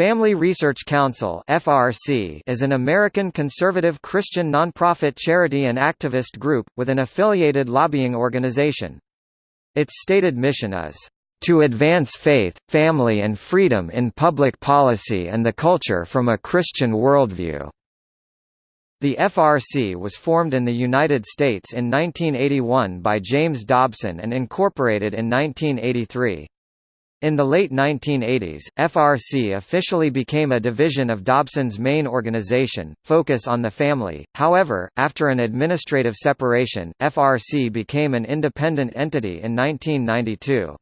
Family Research Council (FRC) is an American conservative Christian nonprofit charity and activist group with an affiliated lobbying organization. Its stated mission is to advance faith, family and freedom in public policy and the culture from a Christian worldview." The FRC was formed in the United States in 1981 by James Dobson and incorporated in 1983. In the late 1980s, FRC officially became a division of Dobson's main organization, Focus on the Family. However, after an administrative separation, FRC became an independent entity in 1992.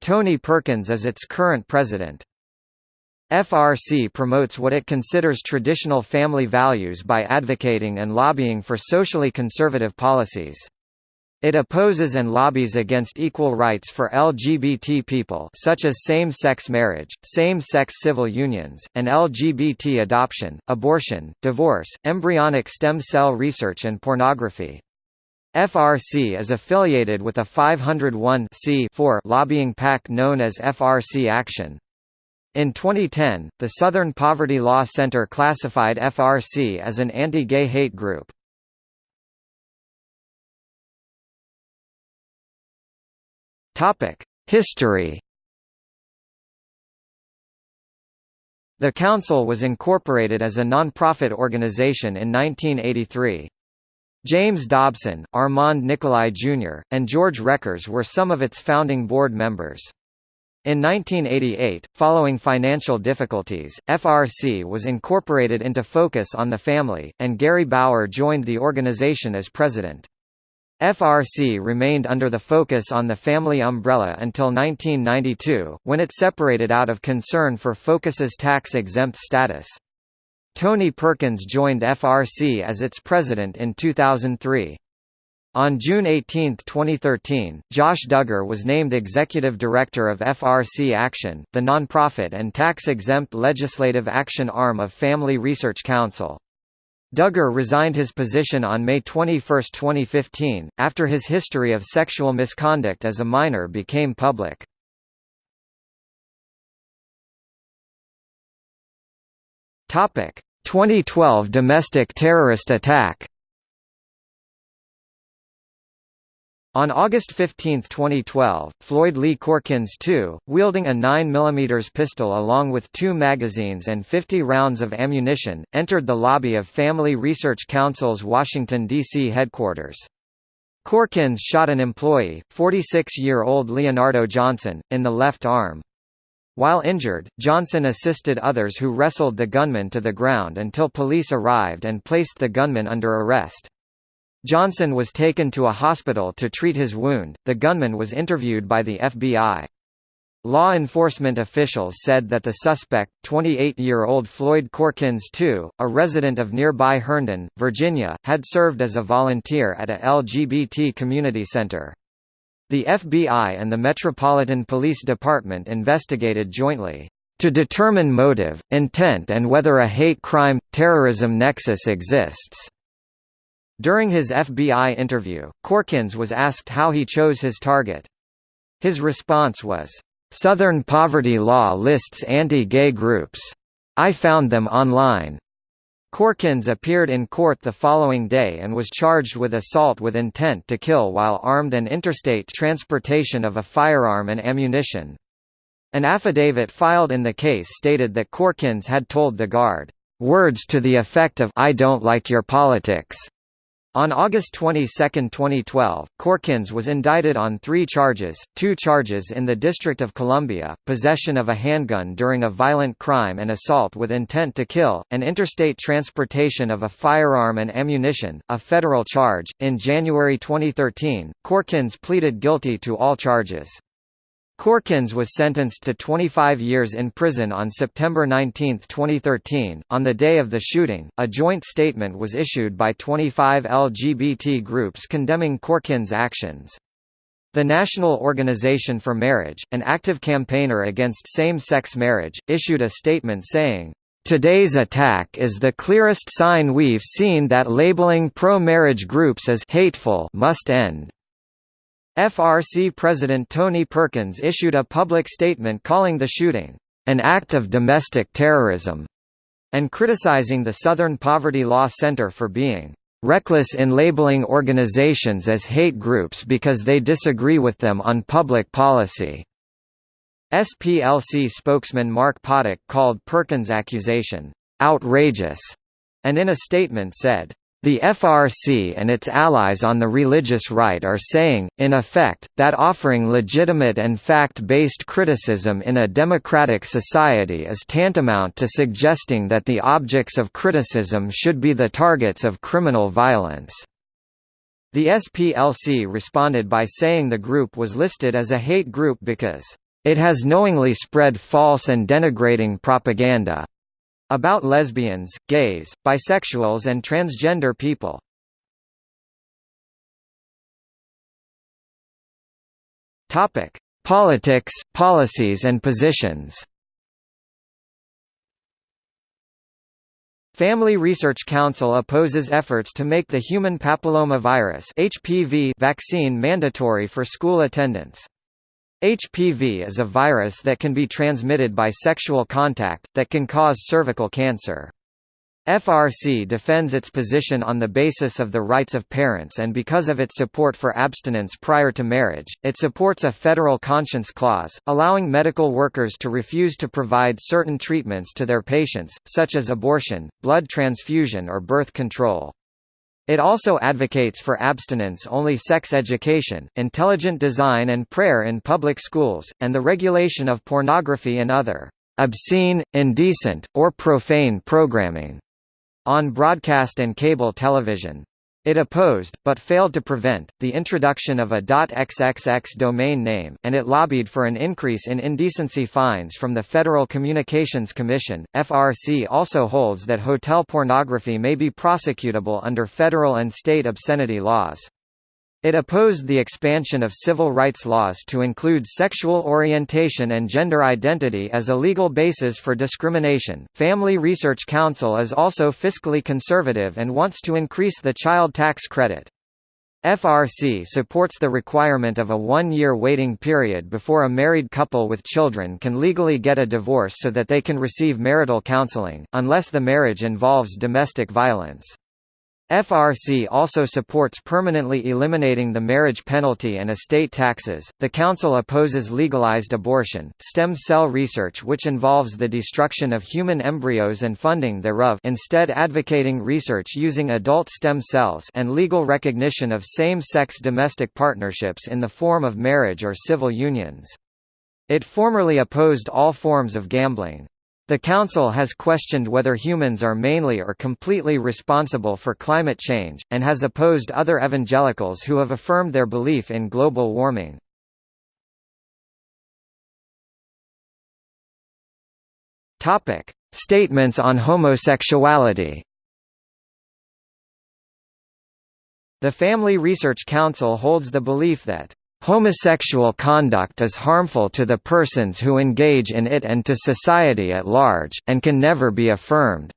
Tony Perkins is its current president. FRC promotes what it considers traditional family values by advocating and lobbying for socially conservative policies. It opposes and lobbies against equal rights for LGBT people such as same-sex marriage, same-sex civil unions, and LGBT adoption, abortion, divorce, embryonic stem cell research and pornography. FRC is affiliated with a 501 lobbying PAC known as FRC Action. In 2010, the Southern Poverty Law Center classified FRC as an anti-gay hate group. History The Council was incorporated as a non-profit organization in 1983. James Dobson, Armand Nicholi Jr., and George Rekers were some of its founding board members. In 1988, following financial difficulties, FRC was incorporated into Focus on the Family, and Gary Bauer joined the organization as president. FRC remained under the Focus on the Family umbrella until 1992, when it separated out of concern for Focus's tax-exempt status. Tony Perkins joined FRC as its president in 2003. On June 18, 2013, Josh Duggar was named executive director of FRC Action, the nonprofit and tax-exempt legislative action arm of Family Research Council. Duggar resigned his position on May 21, 2015, after his history of sexual misconduct as a minor became public. Topic: 2012 domestic terrorist attack. On August 15, 2012, Floyd Lee Corkins II, wielding a 9mm pistol along with two magazines and 50 rounds of ammunition, entered the lobby of Family Research Council's Washington, D.C. headquarters. Corkins shot an employee, 46-year-old Leonardo Johnson, in the left arm. While injured, Johnson assisted others who wrestled the gunman to the ground until police arrived and placed the gunman under arrest. Johnson was taken to a hospital to treat his wound. The gunman was interviewed by the FBI. Law enforcement officials said that the suspect, 28-year-old Floyd Corkins II, a resident of nearby Herndon, Virginia, had served as a volunteer at a LGBT community center. The FBI and the Metropolitan Police Department investigated jointly to determine motive, intent and whether a hate crime, terrorism nexus exists. During his FBI interview, Corkins was asked how he chose his target. His response was, "...Southern poverty law lists anti-gay groups. I found them online." Corkins appeared in court the following day and was charged with assault with intent to kill while armed and interstate transportation of a firearm and ammunition. An affidavit filed in the case stated that Corkins had told the guard, "...words to the effect of I don't like your politics." On August 22, 2012, Corkins was indicted on three charges, two charges in the District of Columbia, possession of a handgun during a violent crime and assault with intent to kill, and interstate transportation of a firearm and ammunition, a federal charge. In January 2013, Corkins pleaded guilty to all charges. Corkins was sentenced to 25 years in prison on September 19, 2013. On the day of the shooting, a joint statement was issued by 25 LGBT groups condemning Corkins' actions. The National Organization for Marriage, an active campaigner against same-sex marriage, issued a statement saying, Today's attack is the clearest sign we've seen that labeling pro-marriage groups as hateful must end. FRC President Tony Perkins issued a public statement calling the shooting, an act of domestic terrorism, and criticizing the Southern Poverty Law Center for being reckless in labeling organizations as hate groups because they disagree with them on public policy. SPLC spokesman Mark Potok called Perkins' accusation, outrageous, and in a statement said, the FRC and its allies on the religious right are saying, in effect, that offering legitimate and fact-based criticism in a democratic society is tantamount to suggesting that the objects of criticism should be the targets of criminal violence. The SPLC responded by saying the group was listed as a hate group because, "...it has knowingly spread false and denigrating propaganda, about lesbians, gays, bisexuals and transgender people. Topic: Politics, policies and positions. Family Research Council opposes efforts to make the human papillomavirus (HPV) vaccine mandatory for school attendance. HPV is a virus that can be transmitted by sexual contact, that can cause cervical cancer. FRC defends its position on the basis of the rights of parents and because of its support for abstinence prior to marriage, it supports a federal conscience clause, allowing medical workers to refuse to provide certain treatments to their patients, such as abortion, blood transfusion or birth control. It also advocates for abstinence-only sex education, intelligent design and prayer in public schools, and the regulation of pornography and other obscene, indecent, or profane programming on broadcast and cable television. It opposed, but failed to prevent, the introduction of a .xxx domain name, and it lobbied for an increase in indecency fines from the Federal Communications Commission. FRC also holds that hotel pornography may be prosecutable under federal and state obscenity laws. It opposed the expansion of civil rights laws to include sexual orientation and gender identity as a legal basis for discrimination. Family Research Council is also fiscally conservative and wants to increase the child tax credit. FRC supports the requirement of a one-year waiting period before a married couple with children can legally get a divorce so that they can receive marital counseling, unless the marriage involves domestic violence. FRC also supports permanently eliminating the marriage penalty and estate taxes. The Council opposes legalized abortion, stem cell research which involves the destruction of human embryos and funding thereof, instead advocating research using adult stem cells and legal recognition of same-sex domestic partnerships in the form of marriage or civil unions. It formerly opposed all forms of gambling. The Council has questioned whether humans are mainly or completely responsible for climate change, and has opposed other evangelicals who have affirmed their belief in global warming. Statements on homosexuality The Family Research Council holds the belief that Homosexual conduct is harmful to the persons who engage in it and to society at large, and can never be affirmed",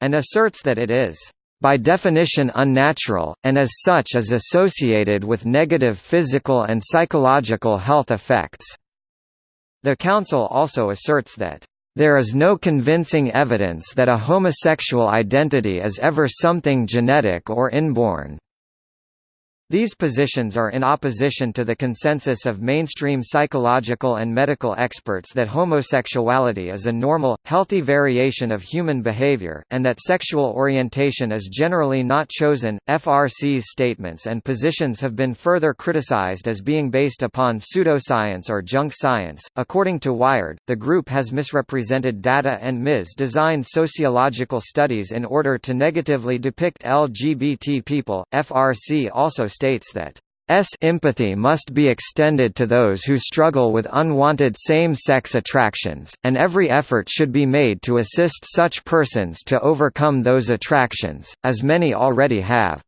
and asserts that it is by definition unnatural, and as such is associated with negative physical and psychological health effects." The Council also asserts that, "...there is no convincing evidence that a homosexual identity is ever something genetic or inborn." These positions are in opposition to the consensus of mainstream psychological and medical experts that homosexuality is a normal, healthy variation of human behavior, and that sexual orientation is generally not chosen. FRC's statements and positions have been further criticized as being based upon pseudoscience or junk science. According to Wired, the group has misrepresented data and mis-designed sociological studies in order to negatively depict LGBT people. FRC also states that S empathy must be extended to those who struggle with unwanted same-sex attractions, and every effort should be made to assist such persons to overcome those attractions, as many already have.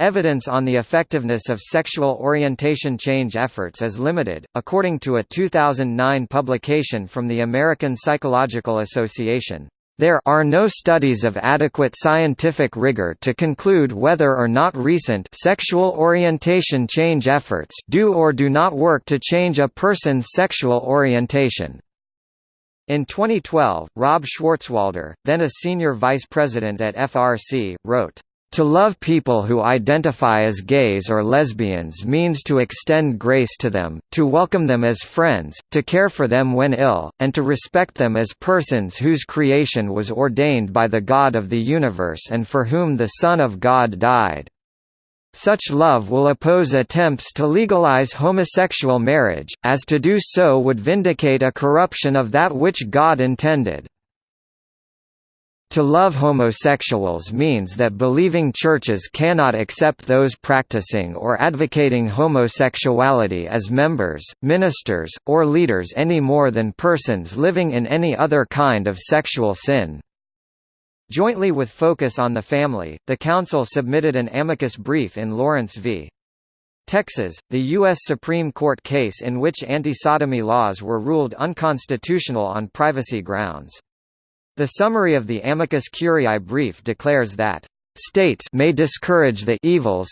Evidence on the effectiveness of sexual orientation change efforts is limited, according to a 2009 publication from the American Psychological Association. There are no studies of adequate scientific rigor to conclude whether or not recent sexual orientation change efforts do or do not work to change a person's sexual orientation. In 2012, Rob Schwarzwalder, then a senior vice president at FRC, wrote, to love people who identify as gays or lesbians means to extend grace to them, to welcome them as friends, to care for them when ill, and to respect them as persons whose creation was ordained by the God of the universe and for whom the Son of God died. Such love will oppose attempts to legalize homosexual marriage, as to do so would vindicate a corruption of that which God intended. To love homosexuals means that believing churches cannot accept those practicing or advocating homosexuality as members, ministers, or leaders any more than persons living in any other kind of sexual sin. Jointly with Focus on the Family, the Council submitted an amicus brief in Lawrence v. Texas, the U.S. Supreme Court case in which anti-sodomy laws were ruled unconstitutional on privacy grounds. The summary of the amicus curiae brief declares that, "...states may discourage the evils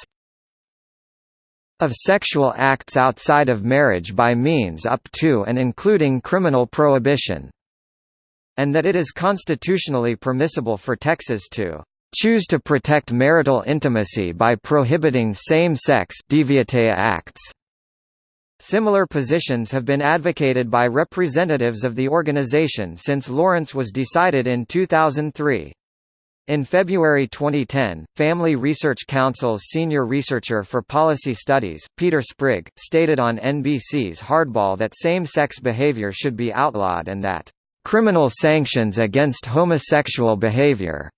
of sexual acts outside of marriage by means up to and including criminal prohibition." and that it is constitutionally permissible for Texas to choose to protect marital intimacy by prohibiting same-sex acts. Similar positions have been advocated by representatives of the organization since Lawrence was decided in 2003. In February 2010, Family Research Council's senior researcher for policy studies, Peter Sprigg, stated on NBC's Hardball that same-sex behavior should be outlawed and that Criminal sanctions against homosexual behavior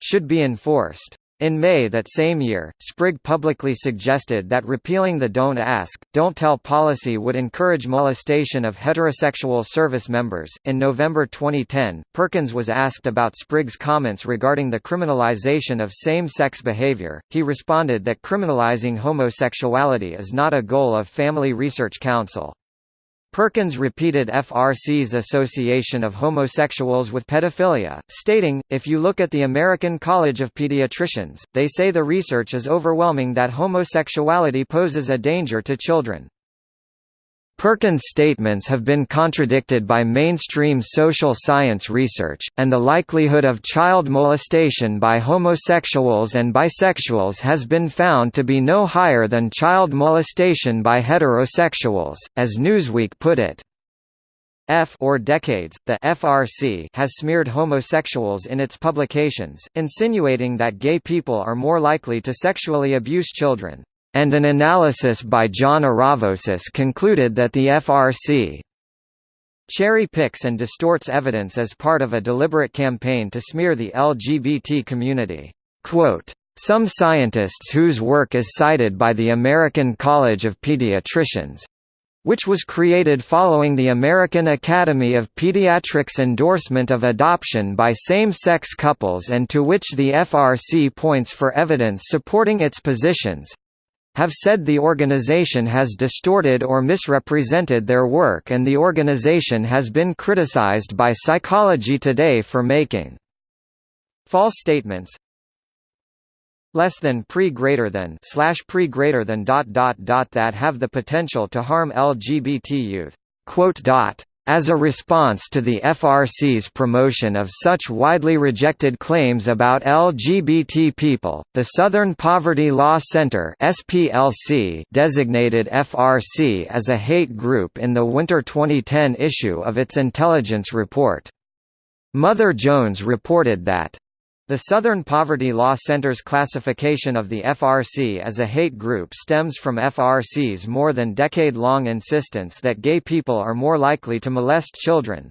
should be enforced. In May that same year, Sprigg publicly suggested that repealing the Don't Ask, Don't Tell policy would encourage molestation of heterosexual service members. In November 2010, Perkins was asked about Sprigg's comments regarding the criminalization of same sex behavior. He responded that criminalizing homosexuality is not a goal of Family Research Council. Perkins repeated FRC's association of homosexuals with pedophilia, stating, if you look at the American College of Pediatricians, they say the research is overwhelming that homosexuality poses a danger to children. Perkins' statements have been contradicted by mainstream social science research, and the likelihood of child molestation by homosexuals and bisexuals has been found to be no higher than child molestation by heterosexuals, as Newsweek put it. F or decades, the FRC has smeared homosexuals in its publications, insinuating that gay people are more likely to sexually abuse children and an analysis by John Aravosis concluded that the FRC cherry picks and distorts evidence as part of a deliberate campaign to smear the LGBT community. Quote, some scientists whose work is cited by the American College of Pediatricians which was created following the American Academy of Pediatrics endorsement of adoption by same-sex couples and to which the FRC points for evidence supporting its positions, have said the organization has distorted or misrepresented their work and the organization has been criticized by Psychology Today for making false statements less than pre greater than slash pre greater than dot dot dot that have the potential to harm LGBT youth. Quote dot as a response to the FRC's promotion of such widely rejected claims about LGBT people, the Southern Poverty Law Center (SPLC) designated FRC as a hate group in the winter 2010 issue of its intelligence report. Mother Jones reported that the Southern Poverty Law Center's classification of the FRC as a hate group stems from FRC's more than decade-long insistence that gay people are more likely to molest children.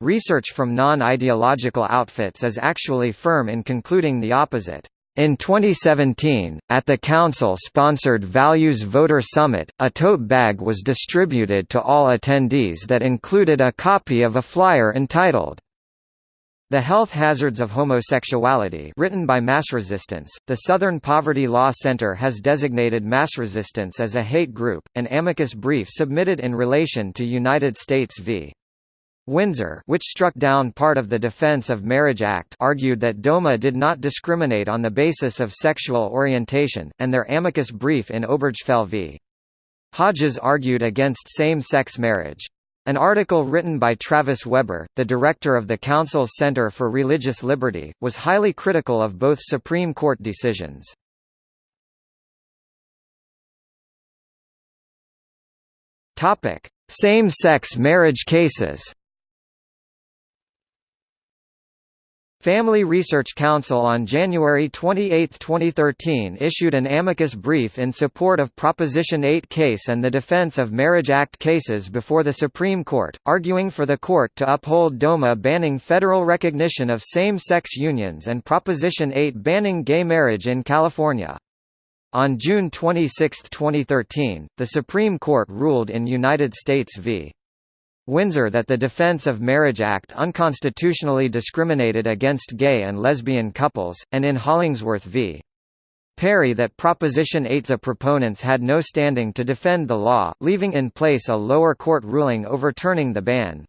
Research from non-ideological outfits is actually firm in concluding the opposite. In 2017, at the Council-sponsored Values Voter Summit, a tote bag was distributed to all attendees that included a copy of a flyer entitled, the Health Hazards of Homosexuality written by Mass Resistance, the Southern Poverty Law Center has designated mass resistance as a hate group, an amicus brief submitted in relation to United States v. Windsor which struck down part of the Defense of Marriage Act argued that DOMA did not discriminate on the basis of sexual orientation, and their amicus brief in Obergefell v. Hodges argued against same-sex marriage. An article written by Travis Weber, the director of the Council's Center for Religious Liberty, was highly critical of both Supreme Court decisions. Same-sex marriage cases Family Research Council on January 28, 2013 issued an amicus brief in support of Proposition 8 case and the defense of Marriage Act cases before the Supreme Court, arguing for the court to uphold DOMA banning federal recognition of same-sex unions and Proposition 8 banning gay marriage in California. On June 26, 2013, the Supreme Court ruled in United States v. Windsor that the Defense of Marriage Act unconstitutionally discriminated against gay and lesbian couples, and in Hollingsworth v. Perry that Proposition 8's proponents had no standing to defend the law, leaving in place a lower court ruling overturning the ban.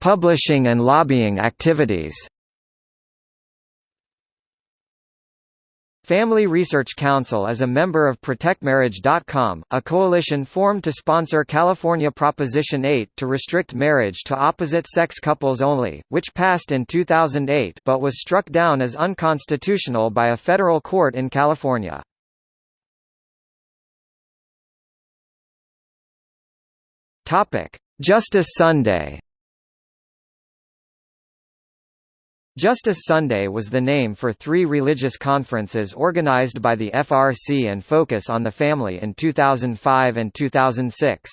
Publishing and lobbying activities Family Research Council is a member of ProtectMarriage.com, a coalition formed to sponsor California Proposition 8 to restrict marriage to opposite-sex couples only, which passed in 2008 but was struck down as unconstitutional by a federal court in California. Justice Sunday Justice Sunday was the name for three religious conferences organized by the FRC and Focus on the Family in 2005 and 2006.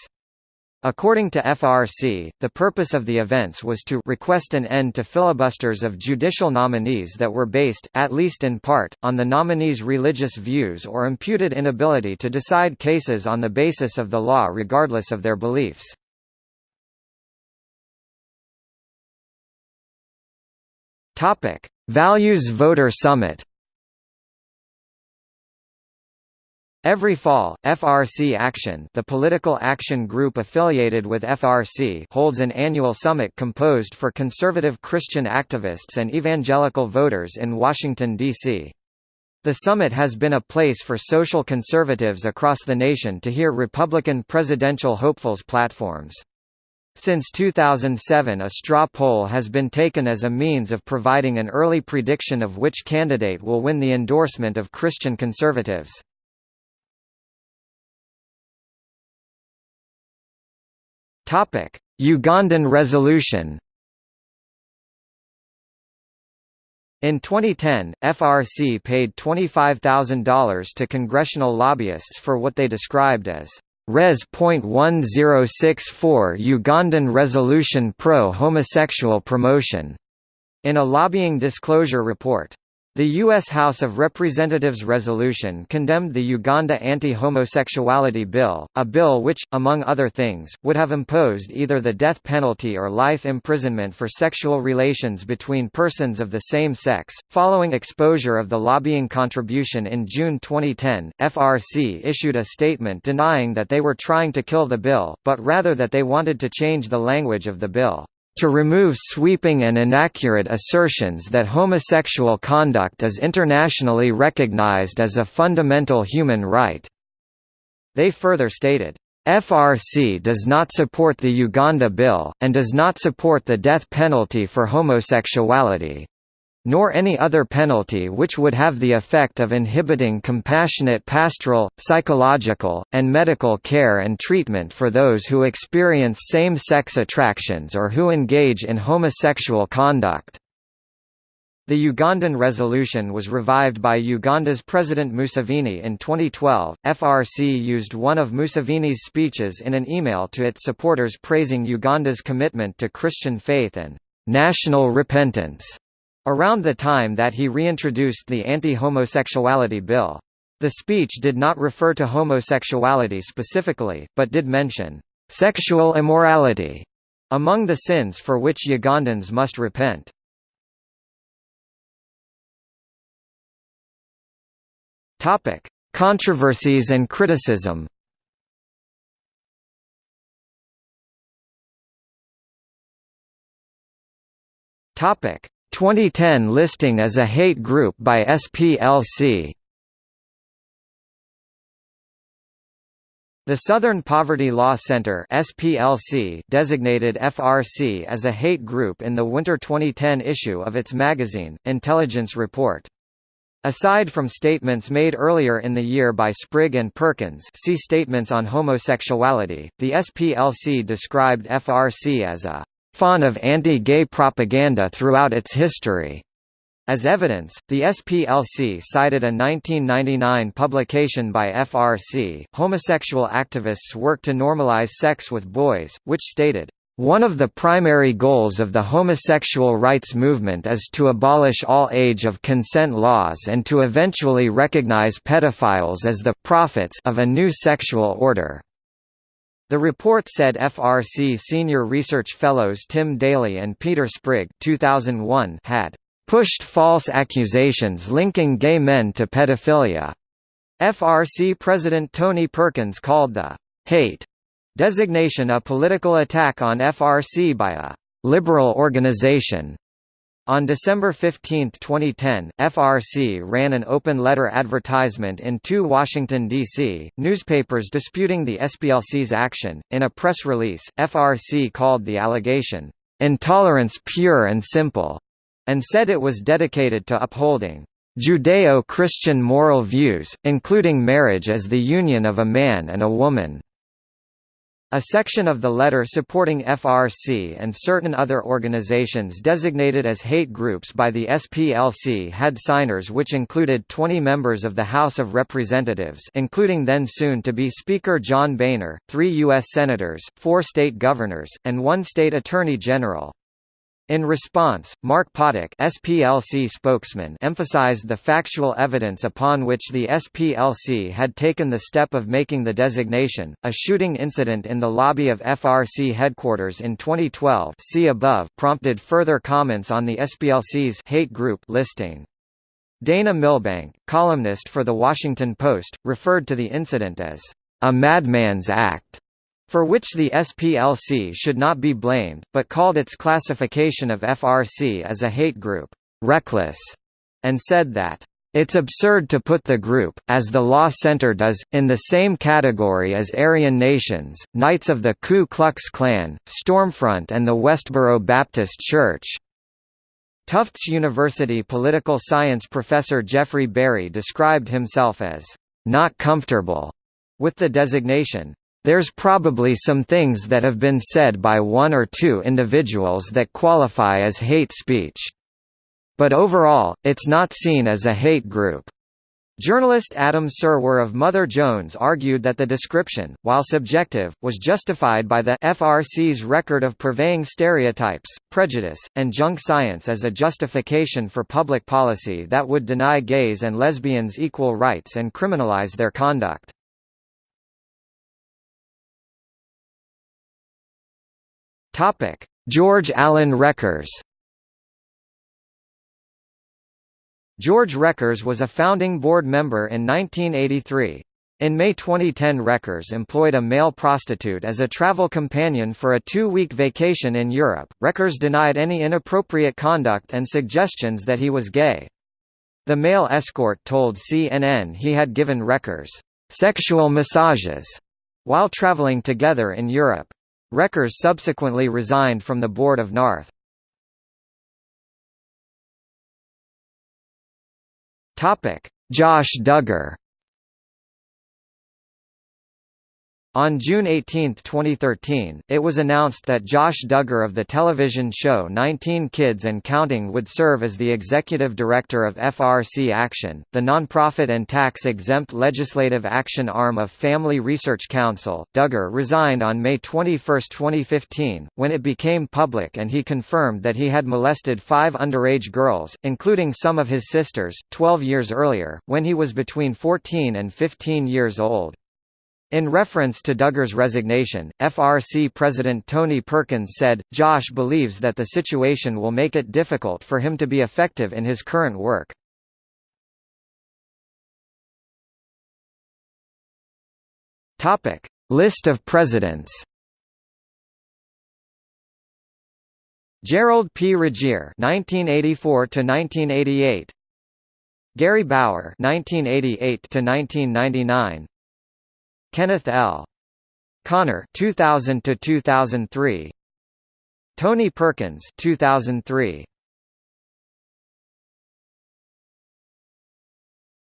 According to FRC, the purpose of the events was to request an end to filibusters of judicial nominees that were based, at least in part, on the nominees' religious views or imputed inability to decide cases on the basis of the law regardless of their beliefs. Topic: Values Voter Summit. Every fall, FRC Action the political action group affiliated with FRC holds an annual summit composed for conservative Christian activists and evangelical voters in Washington, D.C. The summit has been a place for social conservatives across the nation to hear Republican presidential hopefuls' platforms. Since 2007 a straw poll has been taken as a means of providing an early prediction of which candidate will win the endorsement of Christian conservatives. Ugandan resolution In 2010, FRC paid $25,000 to congressional lobbyists for what they described as Res.1064 Ugandan Resolution Pro-Homosexual Promotion, in a lobbying disclosure report. The U.S. House of Representatives resolution condemned the Uganda Anti-Homosexuality Bill, a bill which, among other things, would have imposed either the death penalty or life imprisonment for sexual relations between persons of the same sex. Following exposure of the lobbying contribution in June 2010, FRC issued a statement denying that they were trying to kill the bill, but rather that they wanted to change the language of the bill to remove sweeping and inaccurate assertions that homosexual conduct is internationally recognized as a fundamental human right." They further stated, FRC does not support the Uganda bill, and does not support the death penalty for homosexuality nor any other penalty which would have the effect of inhibiting compassionate pastoral, psychological, and medical care and treatment for those who experience same-sex attractions or who engage in homosexual conduct. The Ugandan resolution was revived by Uganda's President Museveni in 2012. FRC used one of Museveni's speeches in an email to its supporters praising Uganda's commitment to Christian faith and national repentance. Around the time that he reintroduced the anti-homosexuality bill. The speech did not refer to homosexuality specifically, but did mention, "...sexual immorality", among the sins for which Ugandans must repent. Controversies and criticism Topic: 2010 listing as a hate group by SPLC The Southern Poverty Law Center (SPLC) designated FRC as a hate group in the winter 2010 issue of its magazine, Intelligence Report. Aside from statements made earlier in the year by Sprigg and Perkins see Statements on Homosexuality, the SPLC described FRC as a «faun of anti-gay propaganda throughout its history», as evidence, the SPLC cited a 1999 publication by FRC, Homosexual Activists Work to Normalize Sex with Boys, which stated, one of the primary goals of the homosexual rights movement is to abolish all age of consent laws and to eventually recognize pedophiles as the prophets of a new sexual order. The report said FRC senior research fellows Tim Dailey and Peter Sprigg 2001 had pushed false accusations linking gay men to pedophilia. FRC President Tony Perkins called the hate designation a political attack on FRC by a liberal organization. On December 15, 2010, FRC ran an open letter advertisement in two Washington, D.C., newspapers disputing the SPLC's action. In a press release, FRC called the allegation, intolerance pure and simple, and said it was dedicated to upholding Judeo-Christian moral views, including marriage as the union of a man and a woman. A section of the letter supporting FRC and certain other organizations designated as hate groups by the SPLC had signers which included 20 members of the House of Representatives including then soon-to-be Speaker John Boehner, three U.S. Senators, four state governors, and one state attorney general. In response, Mark Potok SPLC spokesman emphasized the factual evidence upon which the SPLC had taken the step of making the designation. A shooting incident in the lobby of FRC headquarters in 2012 see above prompted further comments on the SPLC's hate group listing. Dana Milbank, columnist for The Washington Post, referred to the incident as a madman's act for which the SPLC should not be blamed, but called its classification of FRC as a hate group, reckless, and said that, it's absurd to put the group, as the Law Center does, in the same category as Aryan Nations, Knights of the Ku Klux Klan, Stormfront and the Westboro Baptist Church. Tufts University political science professor Jeffrey Berry described himself as, "...not comfortable," with the designation, there's probably some things that have been said by one or two individuals that qualify as hate speech. But overall, it's not seen as a hate group. Journalist Adam Serwer of Mother Jones argued that the description, while subjective, was justified by the FRC's record of purveying stereotypes, prejudice, and junk science as a justification for public policy that would deny gays and lesbians equal rights and criminalize their conduct. Topic: George Allen Rekers. George Rekers was a founding board member in 1983. In May 2010 Rekers employed a male prostitute as a travel companion for a two-week vacation in Europe. Rekers denied any inappropriate conduct and suggestions that he was gay. The male escort told CNN he had given Rekers sexual massages while traveling together in Europe. Rekers subsequently resigned from the board of Narth. Josh Duggar On June 18, 2013, it was announced that Josh Duggar of the television show 19 Kids and Counting would serve as the executive director of FRC Action, the nonprofit and tax-exempt legislative action arm of Family Research Council. Duggar resigned on May 21, 2015, when it became public and he confirmed that he had molested five underage girls, including some of his sisters, 12 years earlier, when he was between 14 and 15 years old. In reference to Duggar's resignation, FRC President Tony Perkins said, Josh believes that the situation will make it difficult for him to be effective in his current work. List of presidents Gerald P. Regier (1984–1988), Gary Bauer (1988–1999), Kenneth L. Connor 2000 to 2003 Tony Perkins 2003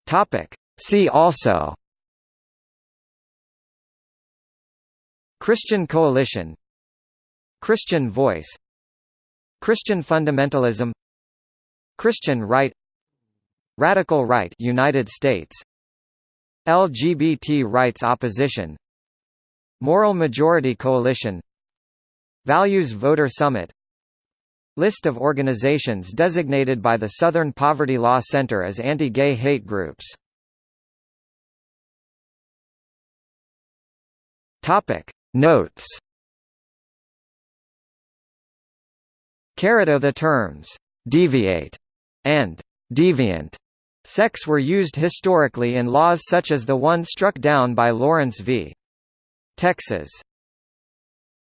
Topic. See also. Christian Coalition. Christian Voice. Christian fundamentalism. Christian right. Radical right United States LGBT rights opposition Moral Majority Coalition Values Voter Summit List of organizations designated by the Southern Poverty Law Center as anti-gay hate groups. Notes Carrot the terms deviate and deviant sex were used historically in laws such as the one struck down by Lawrence v. Texas.